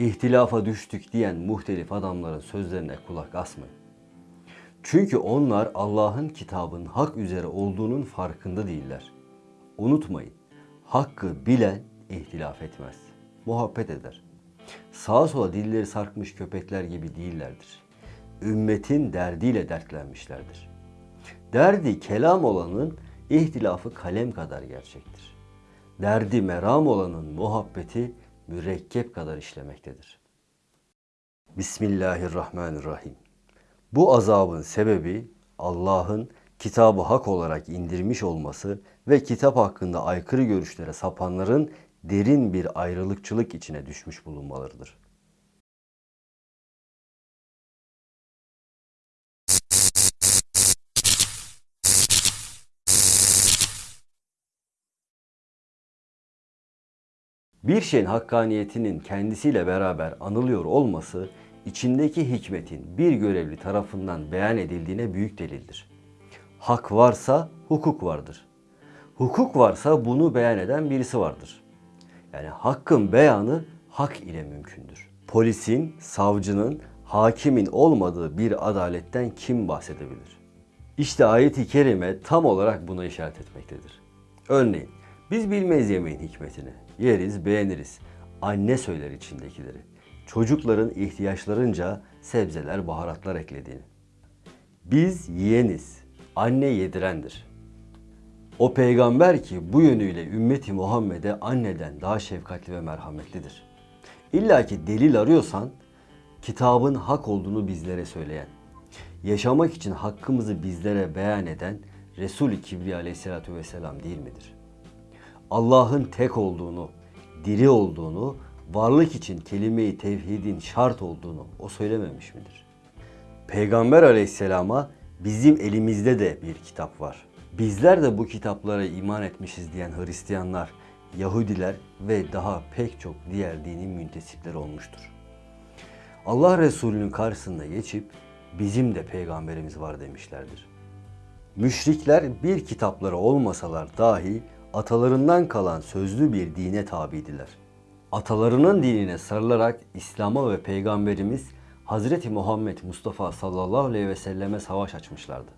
İhtilafa düştük diyen muhtelif adamların sözlerine kulak asmayın. Çünkü onlar Allah'ın kitabın hak üzere olduğunun farkında değiller. Unutmayın, hakkı bilen ihtilaf etmez, muhabbet eder. Sağa sola dilleri sarkmış köpekler gibi değillerdir. Ümmetin derdiyle dertlenmişlerdir. Derdi kelam olanın ihtilafı kalem kadar gerçektir. Derdi meram olanın muhabbeti mürekkep kadar işlemektedir. Bismillahirrahmanirrahim. Bu azabın sebebi Allah'ın kitabı hak olarak indirmiş olması ve kitap hakkında aykırı görüşlere sapanların derin bir ayrılıkçılık içine düşmüş bulunmalarıdır. Bir şeyin hakkaniyetinin kendisiyle beraber anılıyor olması, içindeki hikmetin bir görevli tarafından beyan edildiğine büyük delildir. Hak varsa hukuk vardır. Hukuk varsa bunu beyan eden birisi vardır. Yani hakkın beyanı hak ile mümkündür. Polisin, savcının, hakimin olmadığı bir adaletten kim bahsedebilir? İşte ayeti kerime tam olarak buna işaret etmektedir. Örneğin biz bilmeyiz yemeğin hikmetini. Yeriz, beğeniriz. Anne söyler içindekileri. Çocukların ihtiyaçlarınca sebzeler, baharatlar eklediğini. Biz yiyeniz. Anne yedirendir. O peygamber ki bu yönüyle ümmeti Muhammed'e anneden daha şefkatli ve merhametlidir. İlla ki delil arıyorsan kitabın hak olduğunu bizlere söyleyen, yaşamak için hakkımızı bizlere beyan eden Resul-i Kibriya aleyhissalatü vesselam değil midir? Allah'ın tek olduğunu, diri olduğunu, varlık için kelime-i tevhidin şart olduğunu o söylememiş midir? Peygamber aleyhisselama bizim elimizde de bir kitap var. Bizler de bu kitaplara iman etmişiz diyen Hristiyanlar, Yahudiler ve daha pek çok diğer dinin müntesipleri olmuştur. Allah Resulü'nün karşısında geçip bizim de peygamberimiz var demişlerdir. Müşrikler bir kitapları olmasalar dahi atalarından kalan sözlü bir dine tabidiler. Atalarının dinine sarılarak İslam'a ve Peygamberimiz Hazreti Muhammed Mustafa sallallahu aleyhi ve selleme savaş açmışlardı.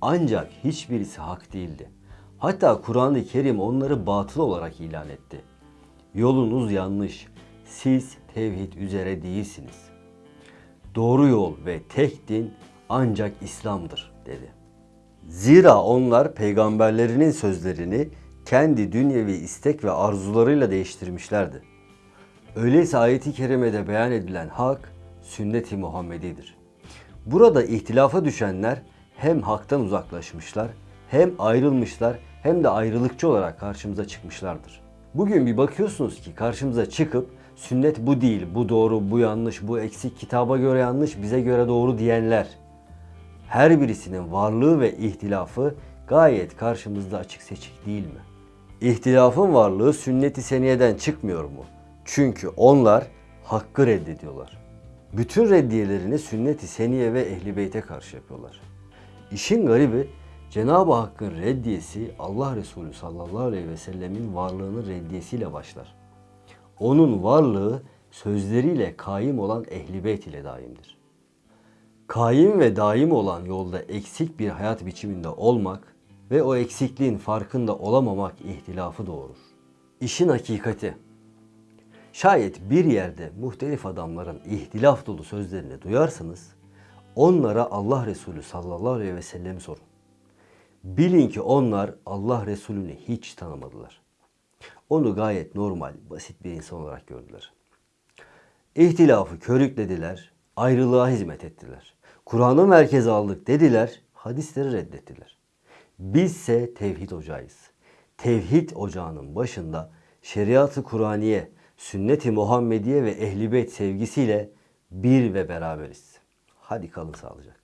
Ancak hiçbirisi hak değildi. Hatta Kur'an-ı Kerim onları batıl olarak ilan etti. Yolunuz yanlış. Siz tevhid üzere değilsiniz. Doğru yol ve tek din ancak İslam'dır dedi. Zira onlar peygamberlerinin sözlerini kendi dünyevi istek ve arzularıyla değiştirmişlerdi. Öyleyse ayeti kerimede beyan edilen hak sünnet-i Muhammedidir. Burada ihtilafa düşenler hem haktan uzaklaşmışlar, hem ayrılmışlar, hem de ayrılıkçı olarak karşımıza çıkmışlardır. Bugün bir bakıyorsunuz ki karşımıza çıkıp sünnet bu değil, bu doğru, bu yanlış, bu eksik, kitaba göre yanlış, bize göre doğru diyenler. Her birisinin varlığı ve ihtilafı gayet karşımızda açık seçik değil mi? İhtilafın varlığı sünnet-i seniyeden çıkmıyor mu? Çünkü onlar hakkı reddediyorlar. Bütün reddiyelerini sünnet-i seniye ve ehli beyte karşı yapıyorlar. İşin garibi Cenab-ı Hakk'ın reddiyesi Allah Resulü sallallahu aleyhi ve sellemin varlığının reddiyesiyle başlar. Onun varlığı sözleriyle kaim olan ehli beyt ile daimdir. Kaim ve daim olan yolda eksik bir hayat biçiminde olmak ve o eksikliğin farkında olamamak ihtilafı doğurur. İşin hakikati. Şayet bir yerde muhtelif adamların ihtilaf dolu sözlerini duyarsanız onlara Allah Resulü sallallahu aleyhi ve sellem sorun. Bilin ki onlar Allah Resulü'nü hiç tanımadılar. Onu gayet normal, basit bir insan olarak gördüler. İhtilafı körüklediler, ayrılığa hizmet ettiler. Kur'an'ı merkeze aldık dediler, hadisleri reddettiler. Bizse tevhid ocağıyız. Tevhid ocağının başında şeriatı Kur'aniye, sünnet-i Muhammediye ve ehl-i beyt sevgisiyle bir ve beraberiz. Hadi kalın sağlıcakla.